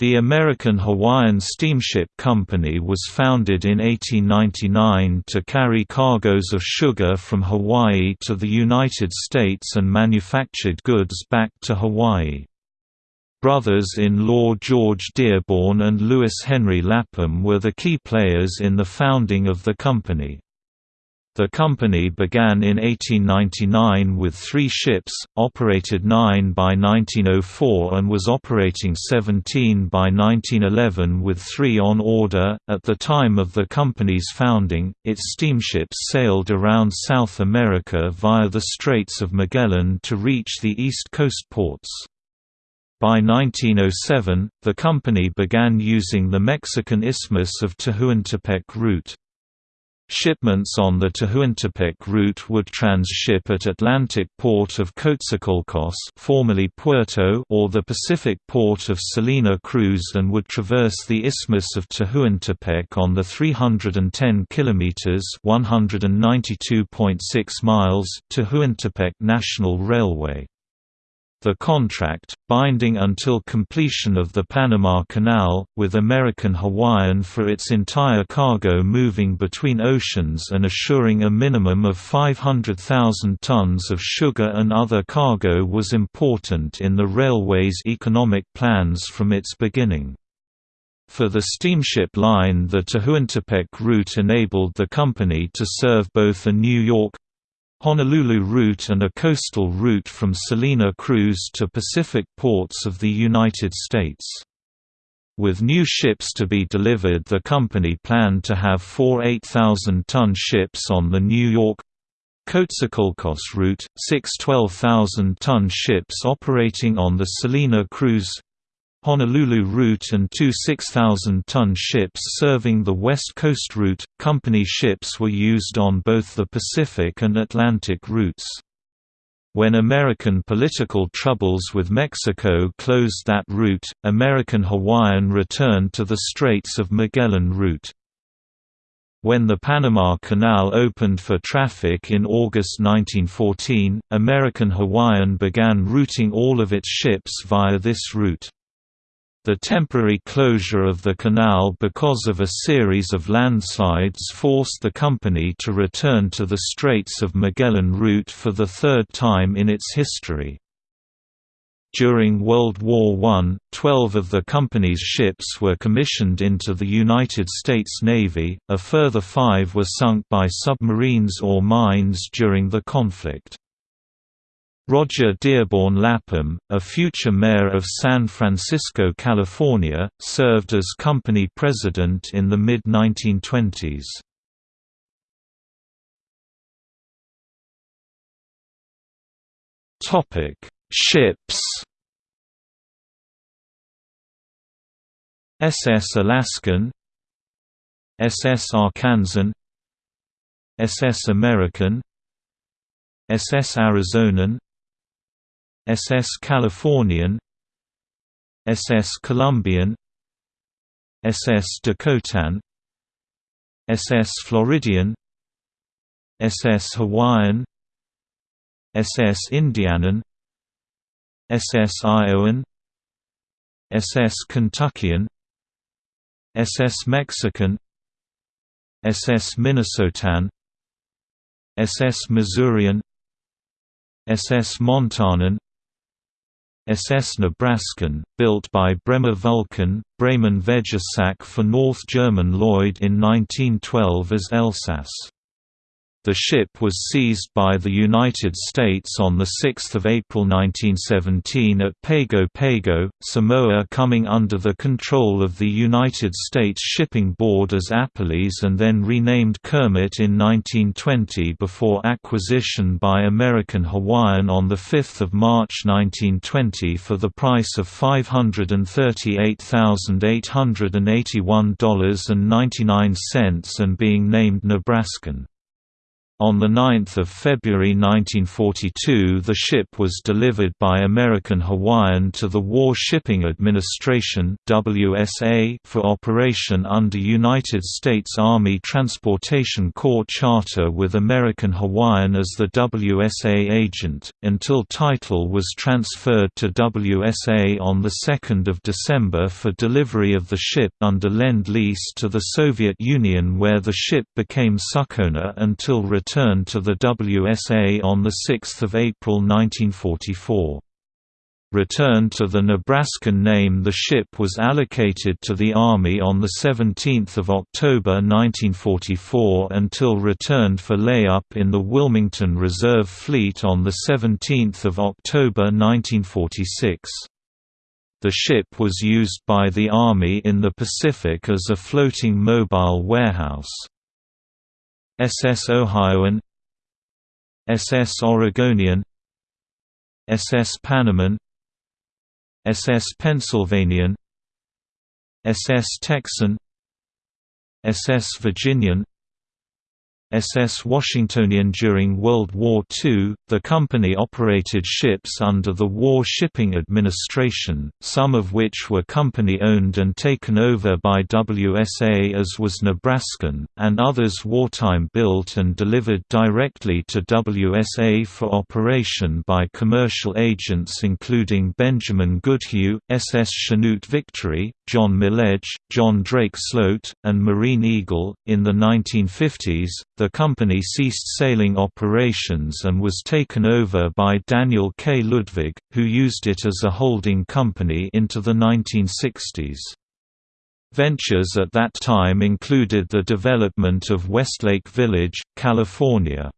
The American Hawaiian Steamship Company was founded in 1899 to carry cargoes of sugar from Hawaii to the United States and manufactured goods back to Hawaii. Brothers-in-law George Dearborn and Lewis Henry Lapham were the key players in the founding of the company. The company began in 1899 with three ships, operated nine by 1904 and was operating 17 by 1911 with three on order. At the time of the company's founding, its steamships sailed around South America via the Straits of Magellan to reach the East Coast ports. By 1907, the company began using the Mexican Isthmus of Tehuantepec route. Shipments on the Tehuantepec route would transship at Atlantic port of Coatzacoalcos formerly Puerto or the Pacific port of Salina Cruz and would traverse the Isthmus of Tehuantepec on the 310 kilometers (192.6 miles) Tehuantepec National Railway. The contract, binding until completion of the Panama Canal, with American Hawaiian for its entire cargo moving between oceans and assuring a minimum of 500,000 tons of sugar and other cargo was important in the railway's economic plans from its beginning. For the steamship line the Tehuantepec route enabled the company to serve both a New York, Honolulu route and a coastal route from Salina Cruz to Pacific ports of the United States. With new ships to be delivered the company planned to have four 8,000-ton ships on the New York Coatzacoalcos route, six 12,000-ton ships operating on the Salina Cruz Honolulu route and two 6,000-ton ships serving the West Coast route. Company ships were used on both the Pacific and Atlantic routes. When American political troubles with Mexico closed that route, American Hawaiian returned to the Straits of Magellan route. When the Panama Canal opened for traffic in August 1914, American Hawaiian began routing all of its ships via this route. The temporary closure of the canal because of a series of landslides forced the company to return to the Straits of Magellan route for the third time in its history. During World War I, 12 of the company's ships were commissioned into the United States Navy, a further five were sunk by submarines or mines during the conflict. Roger Dearborn Lapham, a future mayor of San Francisco, California, served as company president in the mid-1920s. Ships SS Alaskan SS Arkansan SS American SS Arizonan SS Californian SS Columbian SS Dakotan SS Floridian SS Hawaiian SS Indianan SS Iowan SS Kentuckian SS Mexican SS Minnesotan SS Missourian SS Montanan SS Nebraskan, built by Bremer Vulkan, Bremen Vegesack for North German Lloyd in 1912 as Elsass. The ship was seized by the United States on 6 April 1917 at Pago Pago, Samoa coming under the control of the United States Shipping Board as Appalese and then renamed Kermit in 1920 before acquisition by American Hawaiian on 5 March 1920 for the price of $538,881.99 and being named Nebraskan. On 9 February 1942 the ship was delivered by American Hawaiian to the War Shipping Administration for operation under United States Army Transportation Corps charter with American Hawaiian as the WSA agent, until title was transferred to WSA on 2 December for delivery of the ship under Lend-Lease to the Soviet Union where the ship became subowner until return returned to the WSA on 6 April 1944. Returned to the Nebraskan name the ship was allocated to the Army on 17 October 1944 until returned for layup in the Wilmington Reserve Fleet on 17 October 1946. The ship was used by the Army in the Pacific as a floating mobile warehouse. SS Ohioan SS Oregonian SS Panaman SS Pennsylvanian SS Texan SS Virginian SS Washingtonian During World War II, the company operated ships under the War Shipping Administration, some of which were company-owned and taken over by WSA as was Nebraskan, and others wartime built and delivered directly to WSA for operation by commercial agents including Benjamin Goodhue, SS Chanute Victory, John Milledge, John Drake Sloat, and Marine Eagle. In the 1950s, the company ceased sailing operations and was taken over by Daniel K. Ludwig, who used it as a holding company into the 1960s. Ventures at that time included the development of Westlake Village, California.